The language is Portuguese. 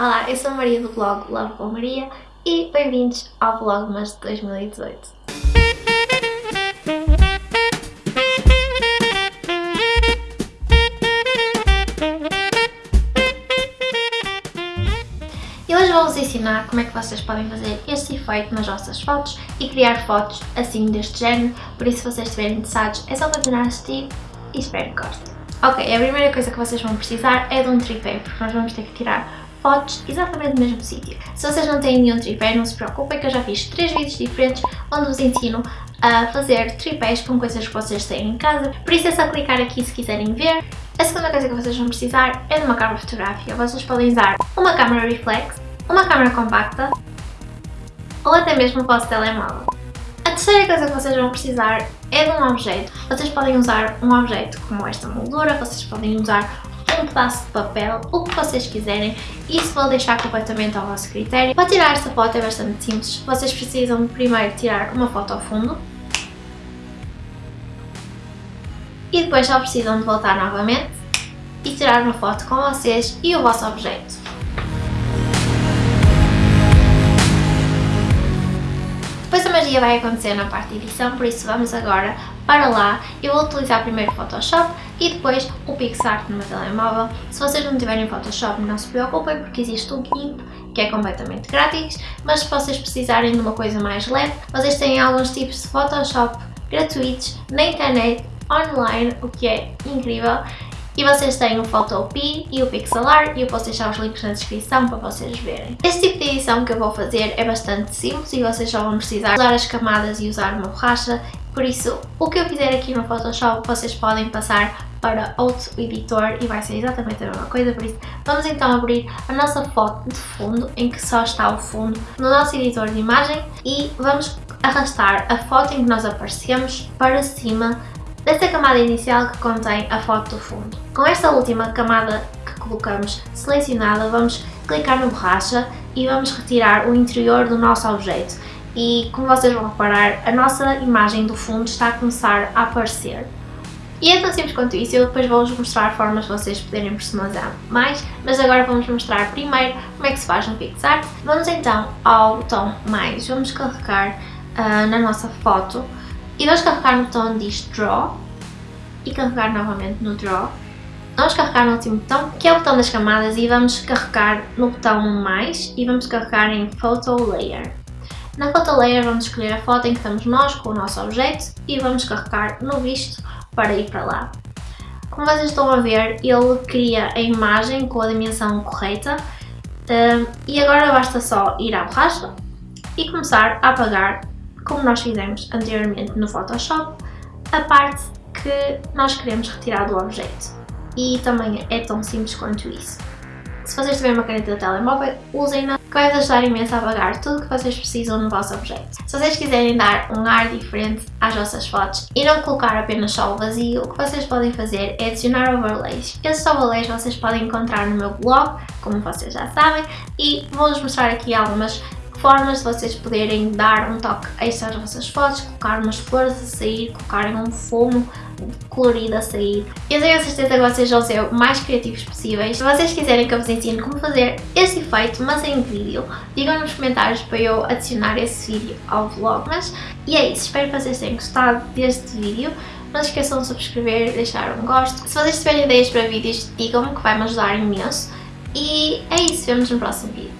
Olá, eu sou a Maria do blog Love com Maria e bem-vindos ao Vlogmas de 2018. E hoje vou-vos ensinar como é que vocês podem fazer este efeito nas vossas fotos e criar fotos assim deste género, por isso se vocês estiverem interessados é só continuar a assistir e espero que gostem. Ok, a primeira coisa que vocês vão precisar é de um tripé, porque nós vamos ter que tirar fotos exatamente no mesmo sítio. Se vocês não têm nenhum tripé, não se preocupem que eu já fiz três vídeos diferentes onde vos ensino a fazer tripés com coisas que vocês têm em casa, por isso é só clicar aqui se quiserem ver. A segunda coisa que vocês vão precisar é de uma câmera fotográfica. Vocês podem usar uma câmera reflex, uma câmera compacta ou até mesmo o vosso telemóvel. A terceira coisa que vocês vão precisar é de um objeto. Vocês podem usar um objeto como esta moldura, vocês podem usar um pedaço de papel, o que vocês quiserem. Isso vou deixar completamente ao vosso critério. Para tirar esta foto é bastante simples. Vocês precisam primeiro tirar uma foto ao fundo. E depois só precisam de voltar novamente e tirar uma foto com vocês e o vosso objeto. Depois a magia vai acontecer na parte de edição, por isso vamos agora para lá. Eu vou utilizar primeiro o Photoshop e depois o PixArt no meu telemóvel. Se vocês não tiverem Photoshop não se preocupem porque existe o GIMP que é completamente grátis, mas se vocês precisarem de uma coisa mais leve, vocês têm alguns tipos de Photoshop gratuitos na internet, online, o que é incrível e vocês têm o Photopea e o Pixelar e eu posso deixar os links na descrição para vocês verem. Este tipo de edição que eu vou fazer é bastante simples e vocês só vão precisar usar as camadas e usar uma borracha, por isso o que eu fizer aqui no Photoshop vocês podem passar para outro editor e vai ser exatamente a mesma coisa, por isso vamos então abrir a nossa foto de fundo, em que só está o fundo, no nosso editor de imagem e vamos arrastar a foto em que nós aparecemos para cima desta camada inicial que contém a foto do fundo. Com esta última camada que colocamos selecionada, vamos clicar no borracha e vamos retirar o interior do nosso objeto. E como vocês vão reparar, a nossa imagem do fundo está a começar a aparecer. E é tão simples quanto isso, eu depois vou-vos mostrar formas de vocês poderem personalizar mais, mas agora vamos mostrar primeiro como é que se faz no PixArt. Vamos então ao botão mais, vamos carregar uh, na nossa foto e vamos carregar no botão diz Draw e carregar novamente no Draw. Vamos carregar no último botão, que é o botão das camadas, e vamos carregar no botão mais e vamos carregar em Photo Layer. Na Photo Layer vamos escolher a foto em que estamos nós com o nosso objeto e vamos carregar no visto para ir para lá. Como vocês estão a ver, ele cria a imagem com a dimensão correta e agora basta só ir à borracha e começar a apagar como nós fizemos anteriormente no Photoshop, a parte que nós queremos retirar do objeto. E também é tão simples quanto isso. Se vocês tiverem uma caneta de telemóvel, usem-na, que vai ajudar imenso a apagar tudo o que vocês precisam no vosso objeto. Se vocês quiserem dar um ar diferente às vossas fotos e não colocar apenas só o vazio, o que vocês podem fazer é adicionar overlays. Esses overlays vocês podem encontrar no meu blog, como vocês já sabem, e vou-vos mostrar aqui algumas formas de vocês poderem dar um toque extra às vossas fotos, colocar umas flores a sair, colocarem um fumo colorido a sair. Eu tenho a certeza que vocês vão ser o mais criativos possíveis. Se vocês quiserem que eu vos ensine como fazer este efeito, mas em vídeo, digam nos comentários para eu adicionar esse vídeo ao vlog. Mas, e é isso, espero que vocês tenham gostado deste vídeo. Não se esqueçam de subscrever, deixar um gosto. Se vocês tiverem ideias para vídeos, digam-me que vai me ajudar imenso. E é isso, vemos no próximo vídeo.